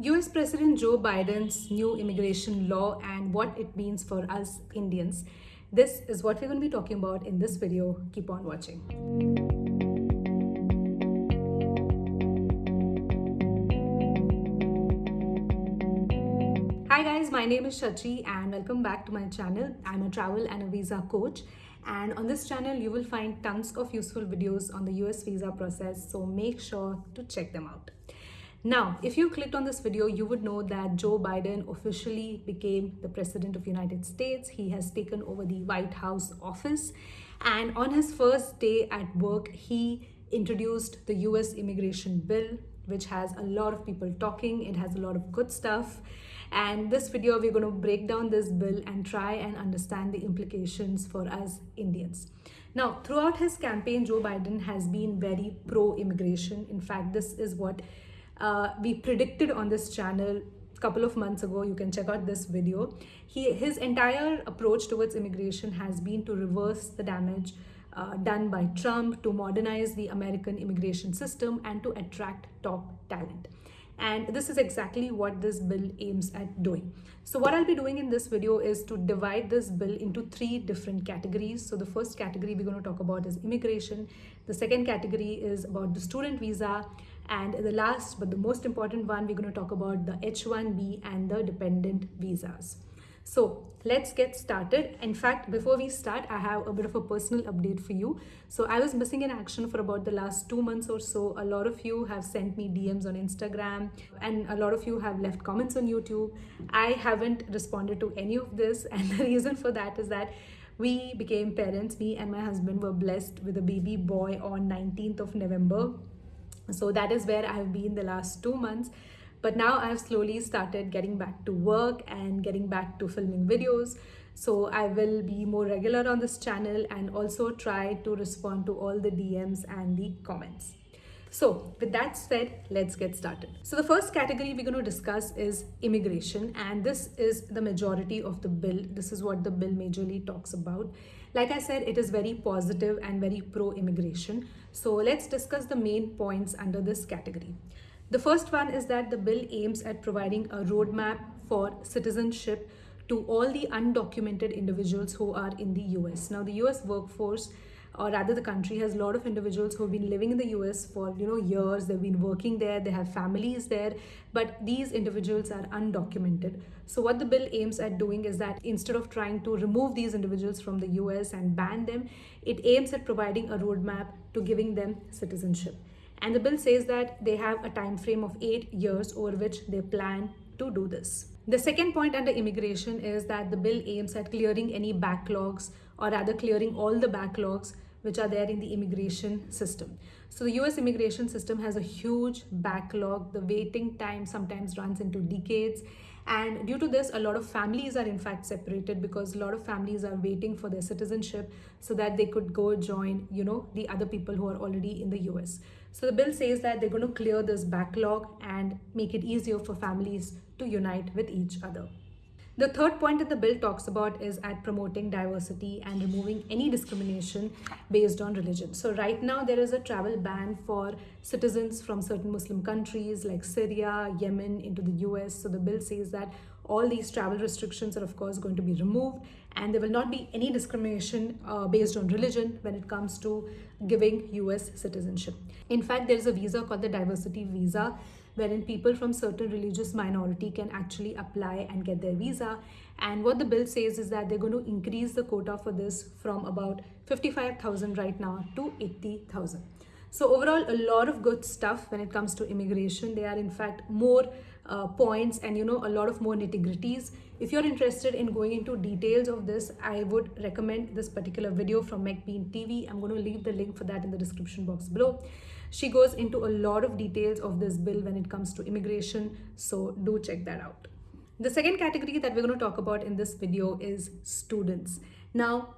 US President Joe Biden's new immigration law and what it means for us Indians. This is what we're going to be talking about in this video. Keep on watching. Hi guys, my name is Shachi and welcome back to my channel. I'm a travel and a visa coach and on this channel you will find tons of useful videos on the US visa process so make sure to check them out. Now, if you clicked on this video, you would know that Joe Biden officially became the President of United States. He has taken over the White House office. And on his first day at work, he introduced the US immigration bill, which has a lot of people talking. It has a lot of good stuff. And this video, we're going to break down this bill and try and understand the implications for us Indians. Now, throughout his campaign, Joe Biden has been very pro-immigration. In fact, this is what uh, we predicted on this channel a couple of months ago. You can check out this video. He his entire approach towards immigration has been to reverse the damage uh, done by Trump to modernize the American immigration system and to attract top talent and this is exactly what this bill aims at doing. So what I'll be doing in this video is to divide this bill into three different categories. So the first category we're going to talk about is immigration. The second category is about the student visa and the last, but the most important one, we're going to talk about the H-1B and the dependent visas. So let's get started. In fact, before we start, I have a bit of a personal update for you. So I was missing in action for about the last two months or so. A lot of you have sent me DMs on Instagram and a lot of you have left comments on YouTube. I haven't responded to any of this. And the reason for that is that we became parents. Me and my husband were blessed with a baby boy on 19th of November so that is where I have been the last two months. But now I have slowly started getting back to work and getting back to filming videos. So I will be more regular on this channel and also try to respond to all the DMs and the comments. So with that said, let's get started. So the first category we're going to discuss is immigration and this is the majority of the bill. This is what the bill majorly talks about. Like I said, it is very positive and very pro-immigration. So let's discuss the main points under this category. The first one is that the bill aims at providing a roadmap for citizenship to all the undocumented individuals who are in the US. Now, the US workforce or rather the country has a lot of individuals who have been living in the US for you know years. They've been working there. They have families there. But these individuals are undocumented. So what the bill aims at doing is that instead of trying to remove these individuals from the US and ban them it aims at providing a roadmap to giving them citizenship and the bill says that they have a time frame of 8 years over which they plan to do this the second point under immigration is that the bill aims at clearing any backlogs or rather clearing all the backlogs which are there in the immigration system. So the US immigration system has a huge backlog. The waiting time sometimes runs into decades. And due to this, a lot of families are in fact separated because a lot of families are waiting for their citizenship so that they could go join, you know, the other people who are already in the US. So the bill says that they're going to clear this backlog and make it easier for families to unite with each other. The third point that the bill talks about is at promoting diversity and removing any discrimination based on religion. So right now there is a travel ban for citizens from certain Muslim countries like Syria, Yemen into the US. So the bill says that all these travel restrictions are of course going to be removed and there will not be any discrimination uh, based on religion when it comes to giving US citizenship. In fact, there is a visa called the diversity visa wherein people from certain religious minority can actually apply and get their visa. And what the bill says is that they're going to increase the quota for this from about 55,000 right now to 80,000. So overall, a lot of good stuff when it comes to immigration. There are in fact more uh, points and you know a lot of more nitty gritties. If you're interested in going into details of this, I would recommend this particular video from McBean TV. I'm going to leave the link for that in the description box below. She goes into a lot of details of this bill when it comes to immigration, so do check that out. The second category that we're going to talk about in this video is students. Now,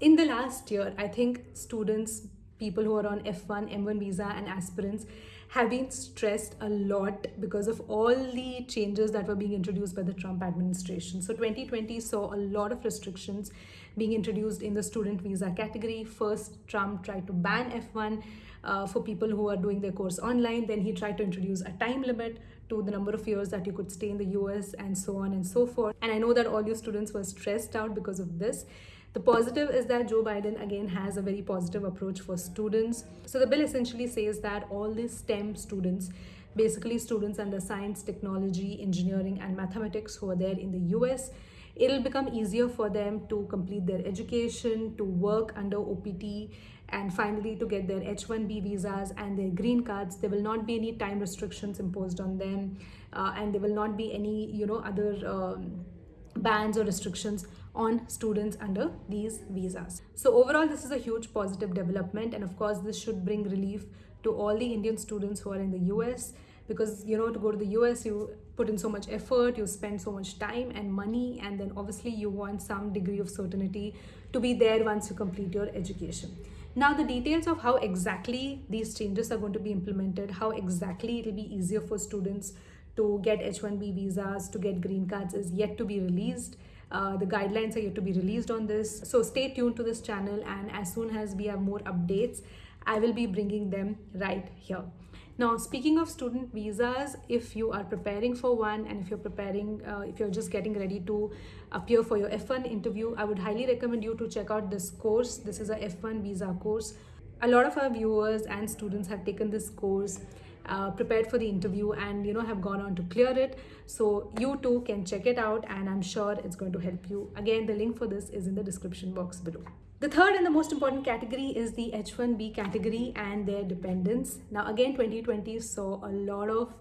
in the last year, I think students, people who are on F1, M1 visa and aspirants have been stressed a lot because of all the changes that were being introduced by the Trump administration. So 2020 saw a lot of restrictions being introduced in the student visa category. First, Trump tried to ban F1 uh, for people who are doing their course online. Then he tried to introduce a time limit to the number of years that you could stay in the US and so on and so forth. And I know that all your students were stressed out because of this. The positive is that Joe Biden again has a very positive approach for students. So the bill essentially says that all the STEM students, basically students under science, technology, engineering, and mathematics who are there in the US, it'll become easier for them to complete their education, to work under OPT, and finally to get their H1B visas and their green cards. There will not be any time restrictions imposed on them, uh, and there will not be any, you know, other. Um, bans or restrictions on students under these visas. So overall, this is a huge positive development. And of course, this should bring relief to all the Indian students who are in the US because, you know, to go to the US, you put in so much effort, you spend so much time and money, and then obviously you want some degree of certainty to be there once you complete your education. Now, the details of how exactly these changes are going to be implemented, how exactly it will be easier for students to get H1B visas, to get green cards is yet to be released. Uh, the guidelines are yet to be released on this. So stay tuned to this channel and as soon as we have more updates, I will be bringing them right here. Now, speaking of student visas, if you are preparing for one and if you're preparing, uh, if you're just getting ready to appear for your F1 interview, I would highly recommend you to check out this course. This is a F1 visa course. A lot of our viewers and students have taken this course uh, prepared for the interview and you know have gone on to clear it so you too can check it out and i'm sure it's going to help you again the link for this is in the description box below the third and the most important category is the H1B category and their dependents. Now again 2020 saw a lot of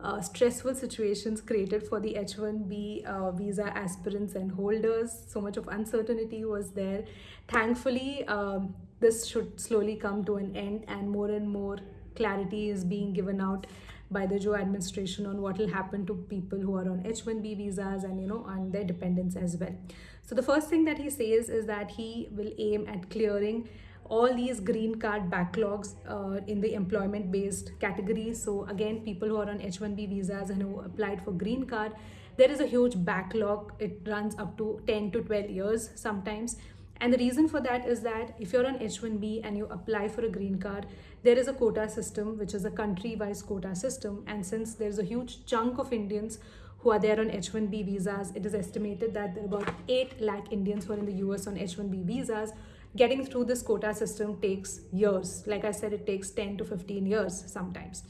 uh, stressful situations created for the H1B uh, visa aspirants and holders. So much of uncertainty was there. Thankfully, um, this should slowly come to an end and more and more clarity is being given out by the Joe administration on what will happen to people who are on H1B visas and you know on their dependents as well. So the first thing that he says is that he will aim at clearing all these green card backlogs uh, in the employment based categories. So again, people who are on H1B visas and who applied for green card, there is a huge backlog. It runs up to 10 to 12 years sometimes and the reason for that is that if you're on H1B and you apply for a green card, there is a quota system, which is a country-wise quota system. And since there's a huge chunk of Indians who are there on H1B visas, it is estimated that there are about 8 lakh Indians who are in the US on H1B visas. Getting through this quota system takes years. Like I said, it takes 10 to 15 years sometimes.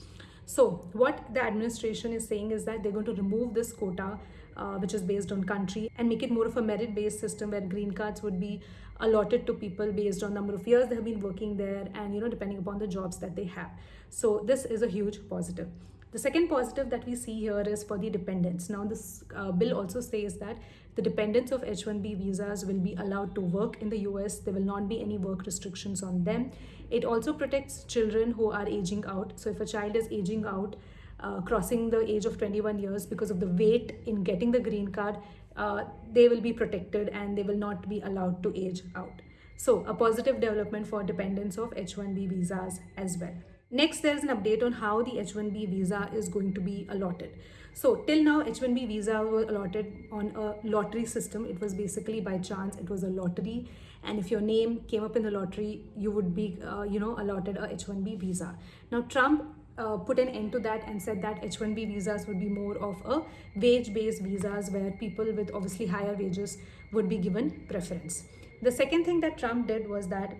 So what the administration is saying is that they're going to remove this quota uh, which is based on country and make it more of a merit based system where green cards would be allotted to people based on number of years they have been working there and you know depending upon the jobs that they have. So this is a huge positive. The second positive that we see here is for the dependents. Now this uh, bill also says that the dependents of h1b visas will be allowed to work in the us there will not be any work restrictions on them. It also protects children who are aging out. So if a child is aging out uh, crossing the age of 21 years because of the wait in getting the green card, uh, they will be protected and they will not be allowed to age out. So a positive development for dependents of H1B visas as well. Next, there is an update on how the H1B visa is going to be allotted. So till now, H1B visa was allotted on a lottery system. It was basically by chance. It was a lottery. And if your name came up in the lottery, you would be, uh, you know, allotted a H1B visa. Now, Trump uh, put an end to that and said that H1B visas would be more of a wage-based visas where people with obviously higher wages would be given preference. The second thing that Trump did was that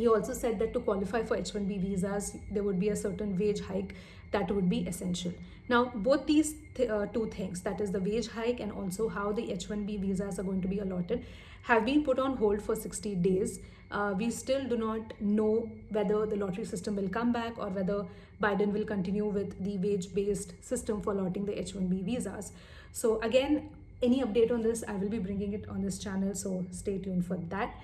he also said that to qualify for H1B visas, there would be a certain wage hike that would be essential. Now, both these th uh, two things, that is the wage hike and also how the H1B visas are going to be allotted, have been put on hold for 60 days. Uh, we still do not know whether the lottery system will come back or whether Biden will continue with the wage-based system for allotting the H1B visas. So again, any update on this, I will be bringing it on this channel, so stay tuned for that.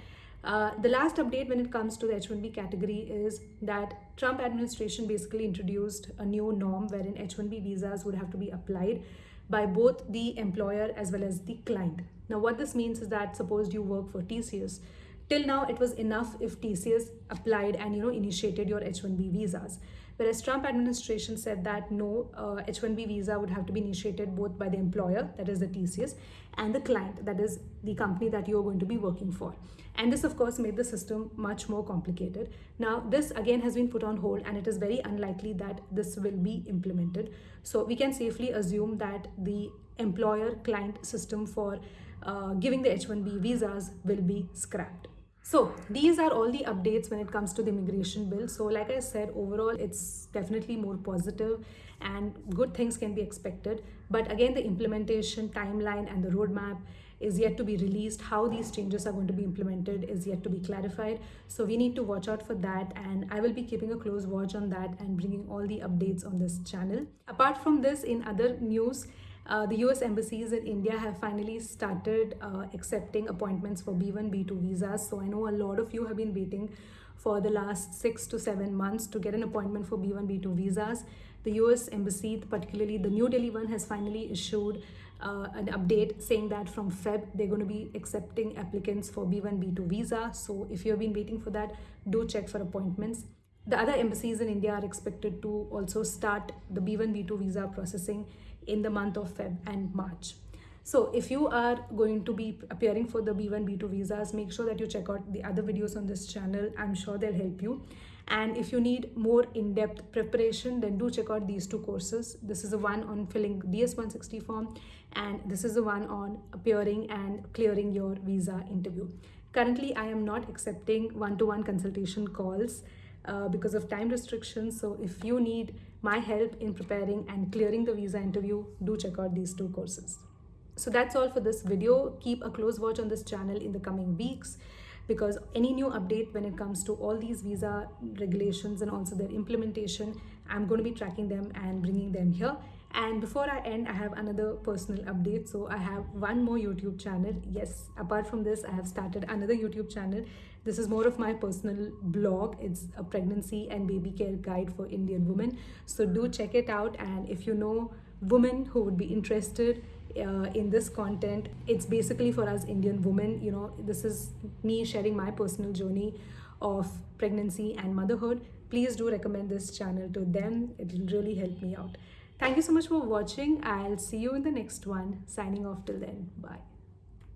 Uh, the last update when it comes to the H1B category is that Trump administration basically introduced a new norm wherein H1B visas would have to be applied by both the employer as well as the client. Now what this means is that suppose you work for TCS, till now it was enough if TCS applied and you know initiated your H1B visas. whereas Trump administration said that no uh, H1B visa would have to be initiated both by the employer, that is the TCS, and the client, that is the company that you are going to be working for. And this, of course, made the system much more complicated. Now, this again has been put on hold, and it is very unlikely that this will be implemented. So, we can safely assume that the employer client system for uh, giving the H1B visas will be scrapped. So these are all the updates when it comes to the immigration bill. So like I said, overall, it's definitely more positive and good things can be expected. But again, the implementation timeline and the roadmap is yet to be released. How these changes are going to be implemented is yet to be clarified. So we need to watch out for that. And I will be keeping a close watch on that and bringing all the updates on this channel. Apart from this, in other news, uh, the US embassies in India have finally started uh, accepting appointments for B1, B2 visas. So I know a lot of you have been waiting for the last six to seven months to get an appointment for B1, B2 visas. The US embassy, particularly the New Delhi one, has finally issued uh, an update saying that from Feb they're going to be accepting applicants for B1, B2 visa. So if you have been waiting for that, do check for appointments. The other embassies in India are expected to also start the B1, B2 visa processing in the month of Feb and March. So if you are going to be appearing for the B1, B2 visas, make sure that you check out the other videos on this channel. I'm sure they'll help you. And if you need more in-depth preparation, then do check out these two courses. This is the one on filling DS-160 form and this is the one on appearing and clearing your visa interview. Currently, I am not accepting one-to-one -one consultation calls uh, because of time restrictions. So if you need my help in preparing and clearing the visa interview, do check out these two courses. So that's all for this video. Keep a close watch on this channel in the coming weeks because any new update when it comes to all these visa regulations and also their implementation, I'm going to be tracking them and bringing them here. And before I end, I have another personal update. So I have one more YouTube channel. Yes, apart from this, I have started another YouTube channel. This is more of my personal blog. It's a pregnancy and baby care guide for Indian women. So do check it out. And if you know women who would be interested uh, in this content, it's basically for us Indian women. You know, this is me sharing my personal journey of pregnancy and motherhood. Please do recommend this channel to them. It will really help me out. Thank you so much for watching. I'll see you in the next one. Signing off till then. Bye.